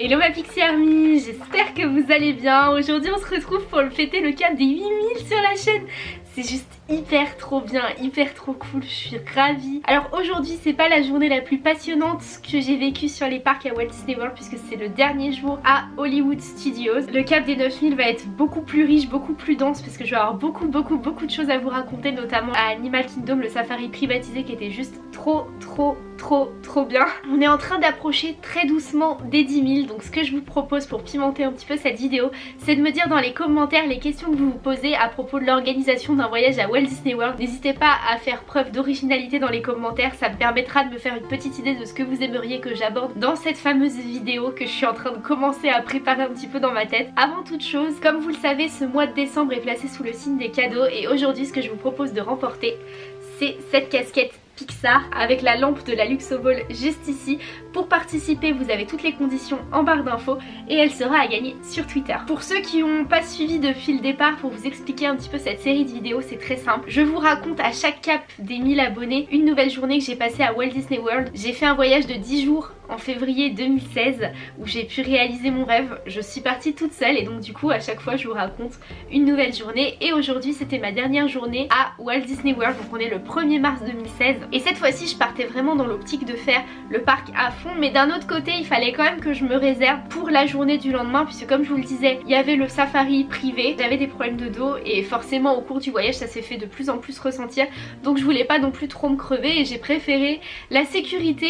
Hello ma Pixie Army, j'espère que vous allez bien. Aujourd'hui on se retrouve pour le fêter le cap des 8000 sur la chaîne. C'est juste hyper trop bien, hyper trop cool, je suis ravie. Alors aujourd'hui c'est pas la journée la plus passionnante que j'ai vécue sur les parcs à Walt Disney World puisque c'est le dernier jour à Hollywood Studios. Le cap des 9000 va être beaucoup plus riche, beaucoup plus dense parce que je vais avoir beaucoup beaucoup beaucoup de choses à vous raconter notamment à Animal Kingdom, le safari privatisé qui était juste trop trop trop trop bien. On est en train d'approcher très doucement des 10 000 donc ce que je vous propose pour pimenter un petit peu cette vidéo c'est de me dire dans les commentaires les questions que vous vous posez à propos de l'organisation d'un voyage à Walt Disney World. N'hésitez pas à faire preuve d'originalité dans les commentaires, ça me permettra de me faire une petite idée de ce que vous aimeriez que j'aborde dans cette fameuse vidéo que je suis en train de commencer à préparer un petit peu dans ma tête. Avant toute chose, comme vous le savez, ce mois de décembre est placé sous le signe des cadeaux et aujourd'hui ce que je vous propose de remporter c'est cette casquette Pixar avec la lampe de la Luxoball juste ici. Pour participer, vous avez toutes les conditions en barre d'infos et elle sera à gagner sur Twitter. Pour ceux qui n'ont pas suivi depuis le départ, pour vous expliquer un petit peu cette série de vidéos, c'est très simple. Je vous raconte à chaque cap des 1000 abonnés une nouvelle journée que j'ai passée à Walt Disney World. J'ai fait un voyage de 10 jours en février 2016 où j'ai pu réaliser mon rêve. Je suis partie toute seule et donc du coup à chaque fois je vous raconte une nouvelle journée. Et aujourd'hui c'était ma dernière journée à Walt Disney World. Donc on est le 1er mars 2016 et cette fois-ci je partais vraiment dans l'optique de faire le parc à fond. Mais d'un autre côté il fallait quand même que je me réserve pour la journée du lendemain puisque comme je vous le disais il y avait le safari privé, j'avais des problèmes de dos et forcément au cours du voyage ça s'est fait de plus en plus ressentir. Donc je voulais pas non plus trop me crever et j'ai préféré la sécurité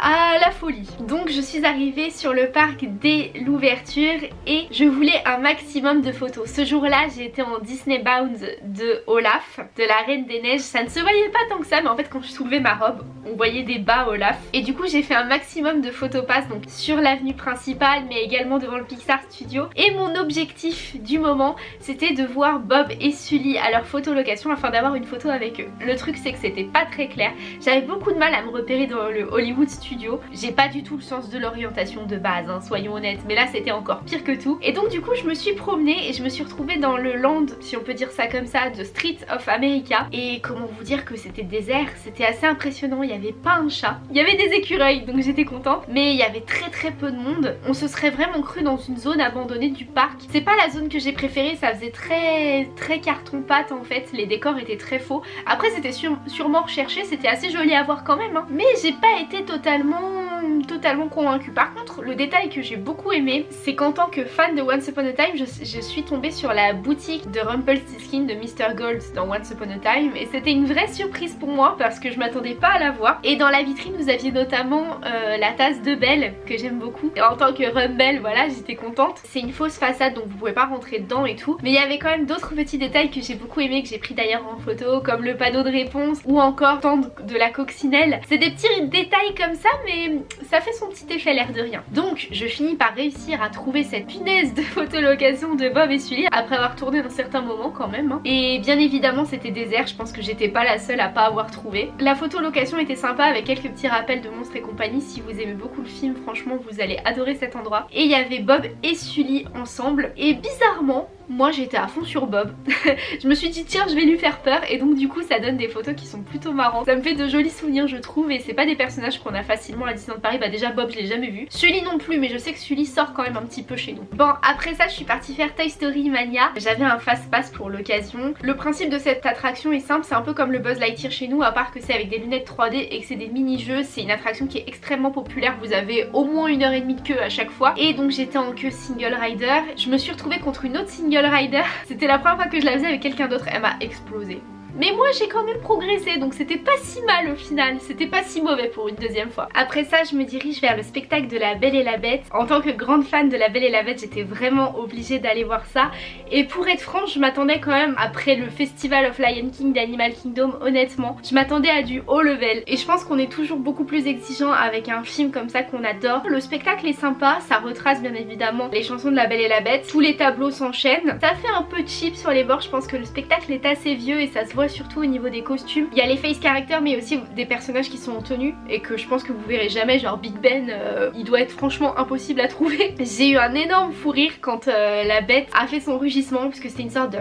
à la folie donc je suis arrivée sur le parc dès l'ouverture et je voulais un maximum de photos. Ce jour-là j'étais en Disney Bounds de Olaf, de la Reine des Neiges. Ça ne se voyait pas tant que ça mais en fait quand je soulevais ma robe on voyait des bas Olaf. Et du coup j'ai fait un maximum de photos pass donc sur l'avenue principale mais également devant le Pixar Studio. Et mon objectif du moment c'était de voir Bob et Sully à leur photolocation afin d'avoir une photo avec eux. Le truc c'est que c'était pas très clair. J'avais beaucoup de mal à me repérer dans le Hollywood Studio. J'ai pas du tout le sens de l'orientation de base, hein, soyons honnêtes, mais là c'était encore pire que tout. Et donc du coup je me suis promenée et je me suis retrouvée dans le land, si on peut dire ça comme ça, de Street of America. Et comment vous dire que c'était désert, c'était assez impressionnant, il n'y avait pas un chat. Il y avait des écureuils, donc j'étais contente, mais il y avait très très peu de monde. On se serait vraiment cru dans une zone abandonnée du parc. C'est pas la zone que j'ai préférée, ça faisait très très carton-pâte en fait, les décors étaient très faux. Après c'était sûrement recherché, c'était assez joli à voir quand même, hein. mais j'ai pas été totalement totalement convaincue. Par contre, le détail que j'ai beaucoup aimé, c'est qu'en tant que fan de Once Upon a Time, je, suis tombée sur la boutique de Rumpelstiltskin de Mr. Gold dans Once Upon a Time et c'était une vraie surprise pour moi parce que je m'attendais pas à la voir. Et dans la vitrine, vous aviez notamment euh, la tasse de Belle que j'aime beaucoup. Et en tant que Rumble, voilà, j'étais contente. C'est une fausse façade donc vous pouvez pas rentrer dedans et tout. Mais il y avait quand même d'autres petits détails que j'ai beaucoup aimé, que j'ai pris d'ailleurs en photo, comme le panneau de réponse ou encore de la coccinelle. C'est des petits détails comme ça, mais ça fait son petit effet l'air de rien. Donc je finis par réussir à trouver cette punaise de photolocation de Bob et Sully après avoir tourné un certain moment quand même. Hein. Et bien évidemment c'était désert, je pense que j'étais pas la seule à pas avoir trouvé. La photolocation était sympa avec quelques petits rappels de monstres et compagnie. Si vous aimez beaucoup le film, franchement vous allez adorer cet endroit. Et il y avait Bob et Sully ensemble. Et bizarrement, moi j'étais à fond sur Bob. je me suis dit tiens je vais lui faire peur et donc du coup ça donne des photos qui sont plutôt marrantes. Ça me fait de jolis souvenirs je trouve et c'est pas des personnages qu'on a facilement à Disneyland Paris. Bah déjà Bob je l'ai jamais vu. Sully non plus mais je sais que Sully sort quand même un petit peu chez nous. Bon après ça je suis partie faire Toy Story Mania. J'avais un fast pass pour l'occasion. Le principe de cette attraction est simple, c'est un peu comme le Buzz Lightyear chez nous à part que c'est avec des lunettes 3D et que c'est des mini-jeux. C'est une attraction qui est extrêmement populaire. Vous avez au moins une heure et demie de queue à chaque fois. Et donc j'étais en queue single rider. Je me suis retrouvée contre une autre single rider. C'était la première fois que je la faisais avec quelqu'un d'autre, elle m'a explosé. Mais moi j'ai quand même progressé donc c'était pas si mal au final, c'était pas si mauvais pour une deuxième fois. Après ça je me dirige vers le spectacle de la Belle et la Bête. En tant que grande fan de la Belle et la Bête j'étais vraiment obligée d'aller voir ça. Et pour être franche je m'attendais quand même après le Festival of Lion King d'Animal Kingdom honnêtement. Je m'attendais à du haut level et je pense qu'on est toujours beaucoup plus exigeant avec un film comme ça qu'on adore. Le spectacle est sympa, ça retrace bien évidemment les chansons de la Belle et la Bête. Tous les tableaux s'enchaînent. Ça fait un peu cheap sur les bords, je pense que le spectacle est assez vieux et ça se voit surtout au niveau des costumes. Il y a les face characters mais aussi des personnages qui sont en tenue et que je pense que vous verrez jamais genre Big Ben euh, il doit être franchement impossible à trouver. J'ai eu un énorme fou rire quand euh, la bête a fait son rugissement puisque c'était une sorte de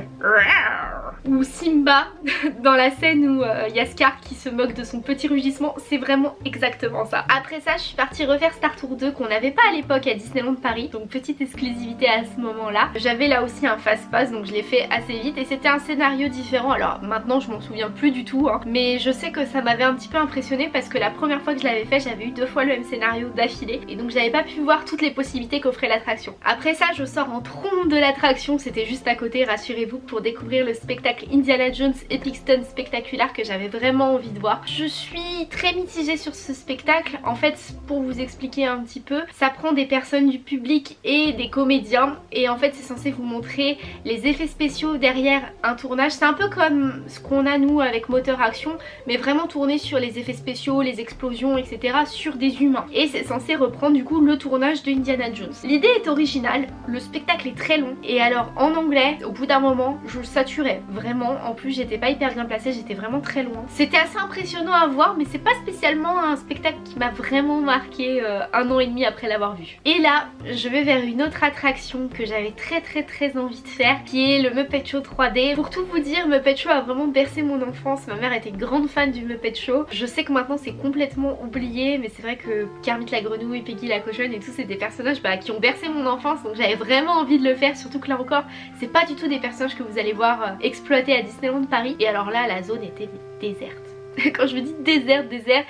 ou Simba dans la scène où il y a Scar qui se moque de son petit rugissement, c'est vraiment exactement ça. Après ça je suis partie refaire Star Tour 2 qu'on n'avait pas à l'époque à Disneyland Paris, donc petite exclusivité à ce moment là. J'avais là aussi un fast pass donc je l'ai fait assez vite et c'était un scénario différent, alors maintenant je m'en souviens plus du tout hein. mais je sais que ça m'avait un petit peu impressionné parce que la première fois que je l'avais fait j'avais eu deux fois le même scénario d'affilée et donc j'avais pas pu voir toutes les possibilités qu'offrait l'attraction. Après ça je sors en trompe de l'attraction, c'était juste à côté rassurez-vous pour découvrir le spectacle Indiana Jones Epic Stone spectaculaire que j'avais vraiment envie de voir. Je suis très mitigée sur ce spectacle, en fait pour vous expliquer un petit peu, ça prend des personnes du public et des comédiens et en fait c'est censé vous montrer les effets spéciaux derrière un tournage. C'est un peu comme ce qu'on a nous avec moteur action mais vraiment tourné sur les effets spéciaux, les explosions etc sur des humains. Et c'est censé reprendre du coup le tournage de Indiana Jones. L'idée est originale, le spectacle est très long et alors en anglais au bout d'un moment je saturais vraiment. En plus j'étais pas hyper bien placée, j'étais vraiment très loin. C'était assez impressionnant à voir mais c'est pas spécialement un spectacle qui m'a vraiment marqué euh, un an et demi après l'avoir vu. Et là je vais vers une autre attraction que j'avais très très très envie de faire qui est le Muppet Show 3D. Pour tout vous dire Muppet Show a vraiment bercé mon enfance, ma mère était grande fan du Muppet Show. Je sais que maintenant c'est complètement oublié mais c'est vrai que Kermit la grenouille, Peggy la cochonne et tout c'est des personnages bah, qui ont bercé mon enfance donc j'avais vraiment envie de le faire surtout que là encore c'est pas du tout des personnages que vous allez voir euh, à Disneyland Paris. Et alors là la zone était déserte. Quand je me dis désert, désert,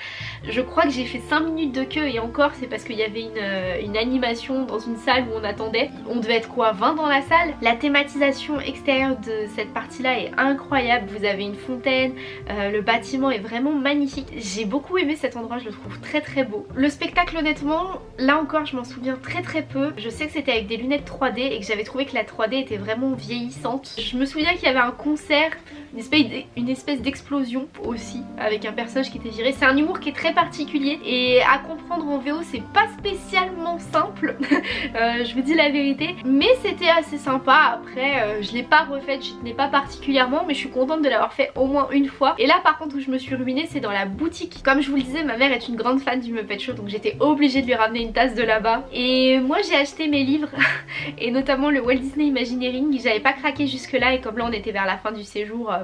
je crois que j'ai fait 5 minutes de queue et encore c'est parce qu'il y avait euh, une, animation dans une salle où on attendait. On devait être quoi 20 dans la salle? La thématisation extérieure de cette partie là est incroyable. Vous avez une fontaine, euh, le bâtiment est vraiment magnifique. J'ai beaucoup aimé cet endroit, je le trouve très très beau. Le spectacle honnêtement, là encore je m'en souviens très très peu. Je sais que c'était avec des lunettes 3D et que j'avais trouvé que la 3D était vraiment vieillissante. Je me souviens qu'il y avait un concert, une espèce d'explosion aussi avec un personnage qui était viré. C'est un humour qui est très particulier et à comprendre en VO c'est pas spécialement simple, euh, je vous dis la vérité, mais c'était assez sympa. Après euh, je l'ai pas refaite, je tenais pas particulièrement mais je suis contente de l'avoir fait au moins une fois. Et là par contre où je me suis ruinée c'est dans la boutique. Comme je vous le disais ma mère est une grande fan du Muppet Show donc j'étais obligée de lui ramener une tasse de là-bas. Et moi j'ai acheté mes livres et notamment le Walt Disney Imagineering, j'avais pas craqué jusque là et comme là on était vers la fin du séjour, euh,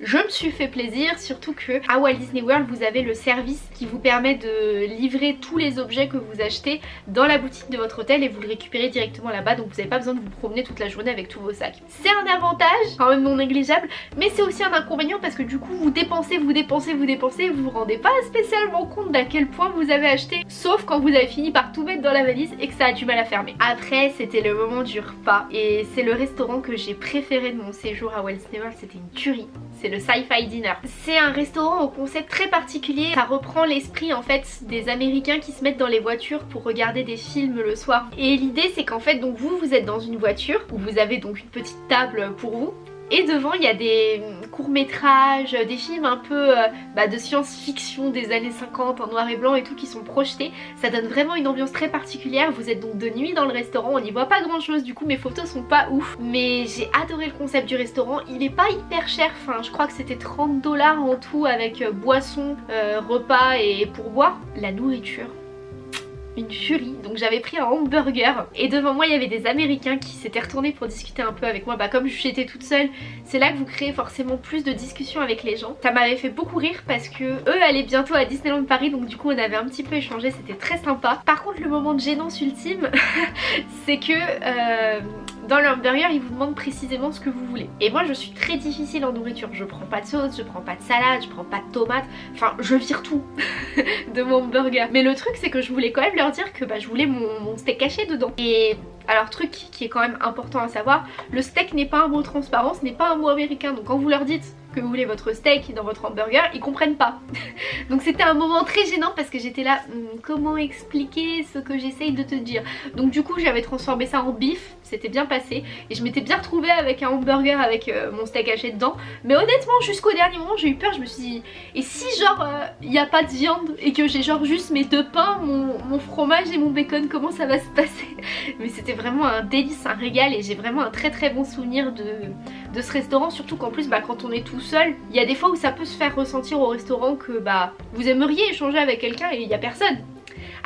je me suis fait plaisir, surtout que à Walt Disney World vous avez le service qui vous permet de livrer tous les objets que vous achetez dans la boutique de votre hôtel et vous le récupérez directement là-bas donc vous n'avez pas besoin de vous promener toute la journée avec tous vos sacs. C'est un avantage, quand même non négligeable, mais c'est aussi un inconvénient parce que du coup vous dépensez, vous dépensez, vous dépensez, vous vous rendez pas spécialement compte d'à quel point vous avez acheté, sauf quand vous avez fini par tout mettre dans la valise et que ça a du mal à fermer. Après c'était le moment du repas et c'est le restaurant que j'ai préféré de mon séjour à Walt Disney World, c'était une tuerie c'est le Sci-Fi Dinner. C'est un restaurant au concept très particulier, ça reprend l'esprit en fait des américains qui se mettent dans les voitures pour regarder des films le soir. Et l'idée c'est qu'en fait donc vous vous êtes dans une voiture où vous avez donc une petite table pour vous et devant il y a des courts métrages, des films un peu euh, bah, de science-fiction des années 50 en noir et blanc et tout qui sont projetés. Ça donne vraiment une ambiance très particulière. Vous êtes donc de nuit dans le restaurant, on n'y voit pas grand chose du coup mes photos sont pas ouf. Mais j'ai adoré le concept du restaurant. Il est pas hyper cher, enfin je crois que c'était 30 dollars en tout avec euh, boisson, euh, repas et pourboire. La nourriture une furie. Donc j'avais pris un hamburger et devant moi il y avait des américains qui s'étaient retournés pour discuter un peu avec moi. Bah comme j'étais toute seule c'est là que vous créez forcément plus de discussions avec les gens. Ça m'avait fait beaucoup rire parce que eux allaient bientôt à Disneyland Paris donc du coup on avait un petit peu échangé. C'était très sympa. Par contre le moment de gênance ultime c'est que euh, dans le hamburger ils vous demandent précisément ce que vous voulez. Et moi je suis très difficile en nourriture. Je prends pas de sauce, je prends pas de salade, je prends pas de tomates. Enfin je vire tout de mon hamburger mais le truc c'est que je voulais quand même leur dire que bah, je voulais mon steak caché dedans. Et alors truc qui est quand même important à savoir, le steak n'est pas un mot transparent, ce n'est pas un mot américain. Donc quand vous leur dites vous voulez votre steak dans votre hamburger, ils comprennent pas. Donc c'était un moment très gênant parce que j'étais là, hmm, comment expliquer ce que j'essaye de te dire? Donc du coup j'avais transformé ça en bif, c'était bien passé. Et je m'étais bien retrouvée avec un hamburger avec euh, mon steak haché dedans. Mais honnêtement jusqu'au dernier moment j'ai eu peur, je me suis dit, et si genre il euh, n'y a pas de viande et que j'ai genre juste mes deux pains, mon fromage et mon bacon, comment ça va se passer? Mais c'était vraiment un délice, un régal et j'ai vraiment un très très bon souvenir de, de ce restaurant surtout qu'en plus bah, quand on est tout seul il y a des fois où ça peut se faire ressentir au restaurant que bah vous aimeriez échanger avec quelqu'un et il n'y a personne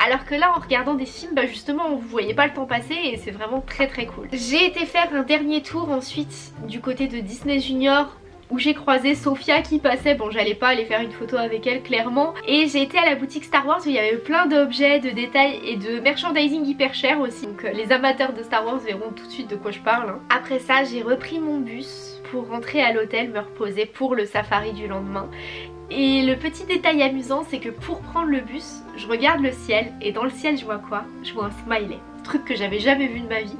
alors que là en regardant des films bah justement vous voyez pas le temps passer et c'est vraiment très très cool. J'ai été faire un dernier tour ensuite du côté de Disney Junior où j'ai croisé Sophia qui passait, bon j'allais pas aller faire une photo avec elle clairement. Et j'ai été à la boutique Star Wars où il y avait plein d'objets, de détails et de merchandising hyper cher aussi. Donc euh, les amateurs de Star Wars verront tout de suite de quoi je parle. Hein. Après ça j'ai repris mon bus pour rentrer à l'hôtel me reposer pour le safari du lendemain. Et le petit détail amusant c'est que pour prendre le bus je regarde le ciel et dans le ciel je vois quoi? Je vois un smiley. Truc que j'avais jamais vu de ma vie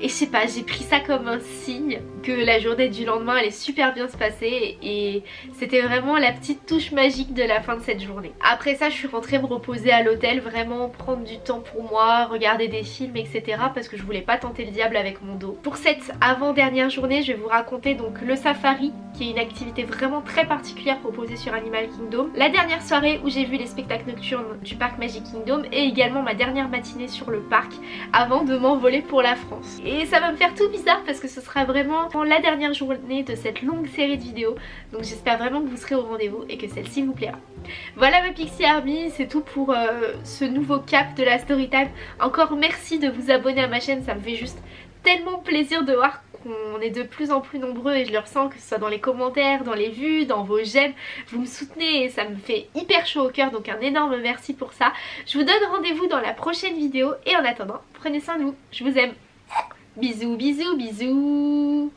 et je sais pas j'ai pris ça comme un signe que la journée du lendemain allait super bien se passer. Et c'était vraiment la petite touche magique de la fin de cette journée. Après ça je suis rentrée me reposer à l'hôtel vraiment prendre du temps pour moi regarder des films etc parce que je voulais pas tenter le diable avec mon dos. Pour cette avant-dernière journée je vais vous raconter donc le safari qui est une activité vraiment très particulière proposée sur Animal Kingdom. La dernière soirée où j'ai vu les spectacles nocturnes du parc Magic Kingdom et également ma dernière matinée sur le parc avant de m'envoler pour la France. Et ça va me faire tout bizarre parce que ce sera vraiment la dernière journée de cette longue série de vidéos. Donc j'espère vraiment que vous serez au rendez-vous et que celle-ci vous plaira. Voilà ma Pixie Army, c'est tout pour euh, ce nouveau cap de la story time. Encore merci de vous abonner à ma chaîne, ça me fait juste tellement plaisir de voir qu'on est de plus en plus nombreux et je le ressens que ce soit dans les commentaires, dans les vues, dans vos j'aime, vous me soutenez et ça me fait hyper chaud au cœur donc un énorme merci pour ça. Je vous donne rendez-vous dans la prochaine vidéo et en attendant, prenez soin de vous, je vous aime. Bisous, bisous, bisous